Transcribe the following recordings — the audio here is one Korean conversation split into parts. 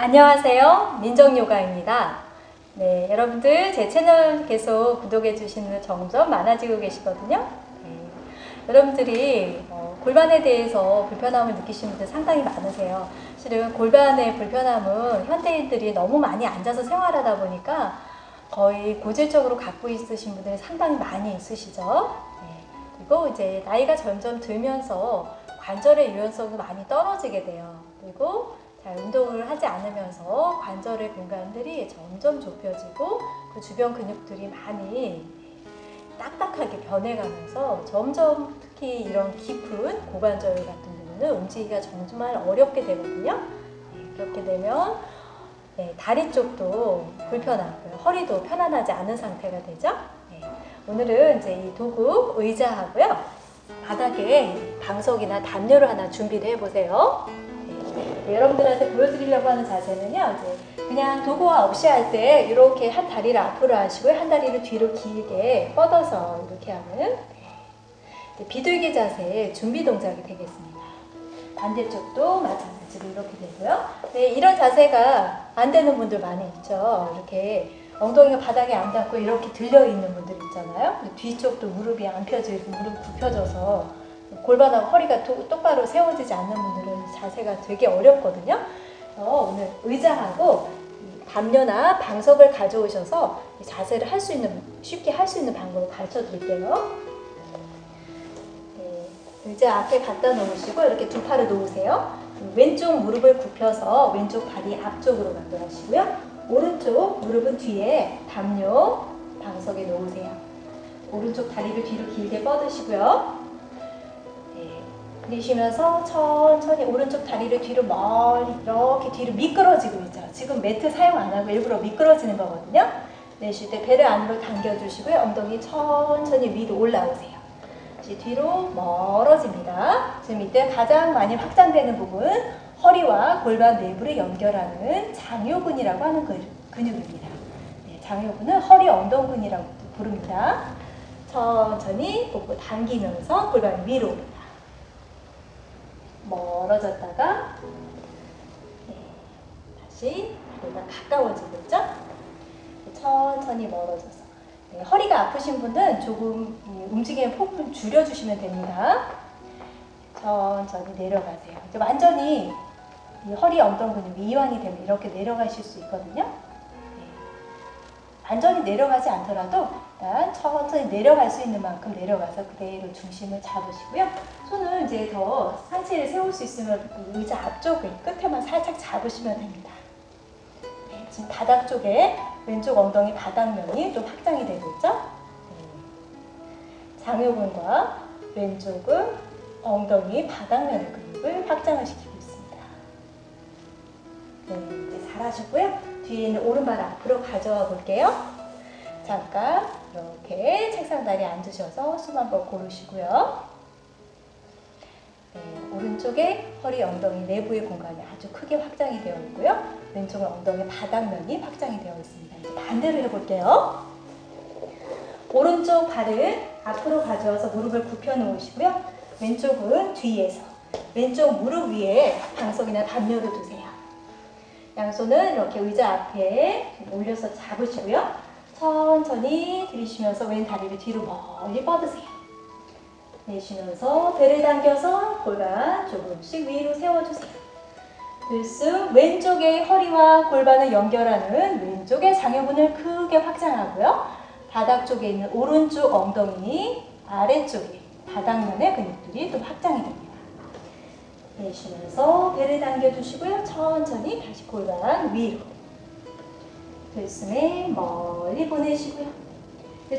안녕하세요. 민정요가입니다. 네, 여러분들 제 채널 계속 구독해 주시는 점점 많아지고 계시거든요. 네, 여러분들이 어, 골반에 대해서 불편함을 느끼시는 분들 상당히 많으세요. 실은 골반의 불편함은 현대인들이 너무 많이 앉아서 생활하다 보니까 거의 고질적으로 갖고 있으신 분들이 상당히 많이 있으시죠. 네, 그리고 이제 나이가 점점 들면서 관절의 유연성도 많이 떨어지게 돼요. 그리고 잘 운동을 하지 않으면서 관절의 공간들이 점점 좁혀지고 그 주변 근육들이 많이 딱딱하게 변해가면서 점점 특히 이런 깊은 고관절 같은 경우는 움직이기가 정말 어렵게 되거든요. 네, 그렇게 되면 네, 다리 쪽도 불편하고요. 허리도 편안하지 않은 상태가 되죠. 네, 오늘은 이제 이 도구 의자하고요. 바닥에 방석이나 담요를 하나 준비를 해보세요. 네, 여러분들한테 보여드리려고 하는 자세는요. 그냥 도구와 없이 할 때 이렇게 한 다리를 앞으로 하시고요. 한 다리를 뒤로 길게 뻗어서 이렇게 하는 네, 비둘기 자세의 준비 동작이 되겠습니다. 반대쪽도 마찬가지로 이렇게 되고요. 네, 이런 자세가 안 되는 분들 많이 있죠. 이렇게 엉덩이가 바닥에 안 닿고 이렇게 들려 있는 분들 있잖아요. 뒤쪽도 무릎이 안 펴져 있고 무릎 굽혀져서 골반하고 허리가 도, 똑바로 세워지지 않는 분들은 자세가 되게 어렵거든요. 그래서 오늘 의자하고 담요나 방석을 가져오셔서 자세를 할 수 있는 쉽게 할 수 있는 방법을 가르쳐 드릴게요. 네, 의자 앞에 갖다 놓으시고 이렇게 두 팔을 놓으세요. 왼쪽 무릎을 굽혀서 왼쪽 발이 앞쪽으로 만들어시고요. 오른쪽 무릎은 뒤에 담요 방석에 놓으세요. 오른쪽 다리를 뒤로 길게 뻗으시고요. 네, 내쉬면서 천천히 오른쪽 다리를 뒤로 멀리 이렇게 뒤로 미끄러지고 있죠. 지금 매트 사용 안 하고 일부러 미끄러지는 거거든요. 내쉴 때 배를 안으로 당겨주시고요. 엉덩이 천천히 위로 올라오세요. 뒤로 멀어집니다. 지금 이때 가장 많이 확장되는 부분 허리와 골반 내부를 연결하는 장요근이라고 하는 근육입니다. 네, 장요근은 허리 엉덩근이라고 부릅니다. 천천히 복부 당기면서 골반 위로. 멀어졌다가 네, 다시 다리가 가까워지고 있죠? 천천히 멀어져서 네, 허리가 아프신 분은 조금 움직임의 폭을 줄여주시면 됩니다. 천천히 내려가세요. 이제 완전히 허리 엉덩 근육이 이완이 되면 이렇게 내려가실 수 있거든요. 네. 완전히 내려가지 않더라도 일단 천천히 내려갈 수 있는 만큼 내려가서 그대로 중심을 잡으시고요. 손을 이제 더 상체를 세울 수 있으면 그 의자 앞쪽 끝에만 살짝 잡으시면 됩니다. 네, 지금 바닥 쪽에 왼쪽 엉덩이 바닥면이 좀 확장이 되고 있죠? 네. 장요근과 왼쪽은 엉덩이 바닥면의 근육을 확장을 시키고 있습니다. 네, 이제 잘하셨고요. 뒤에 있는 오른발 앞으로 가져와 볼게요. 잠깐 이렇게 책상 다리에 앉으셔서 숨 한번 고르시고요. 네, 오른쪽에 허리 엉덩이 내부의 공간이 아주 크게 확장이 되어 있고요. 왼쪽은 엉덩이 바닥면이 확장이 되어 있습니다. 이제 반대로 해볼게요. 오른쪽 발을 앞으로 가져와서 무릎을 굽혀 놓으시고요. 왼쪽은 뒤에서 왼쪽 무릎 위에 방석이나 담요를 두세요. 양손은 이렇게 의자 앞에 올려서 잡으시고요. 천천히 들이쉬면서 왼 다리를 뒤로 멀리 뻗으세요. 내쉬면서 배를 당겨서 골반 조금씩 위로 세워주세요. 들숨 왼쪽의 허리와 골반을 연결하는 왼쪽의 장요근을 크게 확장하고요. 바닥 쪽에 있는 오른쪽 엉덩이 아래쪽에 바닥면의 근육들이 또 확장이 됩니다. 내쉬면서 배를 당겨주시고요. 천천히 다시 골반 위로. 들숨에 멀리 보내시고요.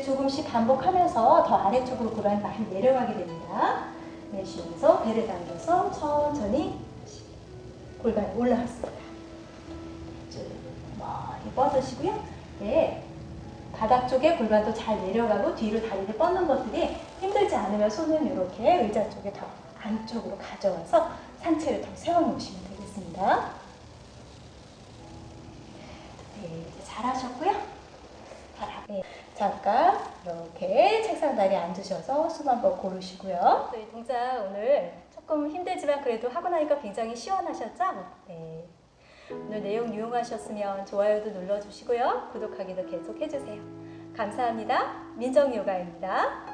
조금씩 반복하면서 더 아래쪽으로 골반이 많이 내려가게 됩니다. 내쉬면서 배를 당겨서 천천히 골반이 올라왔습니다. 멀리 뻗으시고요. 네. 바닥 쪽에 골반도 잘 내려가고 뒤로 다리를 뻗는 것들이 힘들지 않으면 손은 이렇게 의자 쪽에 더 안쪽으로 가져와서 상체를 더 세워놓으시면 되겠습니다. 네, 잘하셨고요. 네, 잠깐 이렇게 책상 다리에 앉으셔서 숨 한번 고르시고요. 이 동작 오늘 조금 힘들지만 그래도 하고 나니까 굉장히 시원하셨죠? 네. 오늘 내용 유용하셨으면 좋아요도 눌러주시고요. 구독하기도 계속 해주세요. 감사합니다. 민정요가입니다.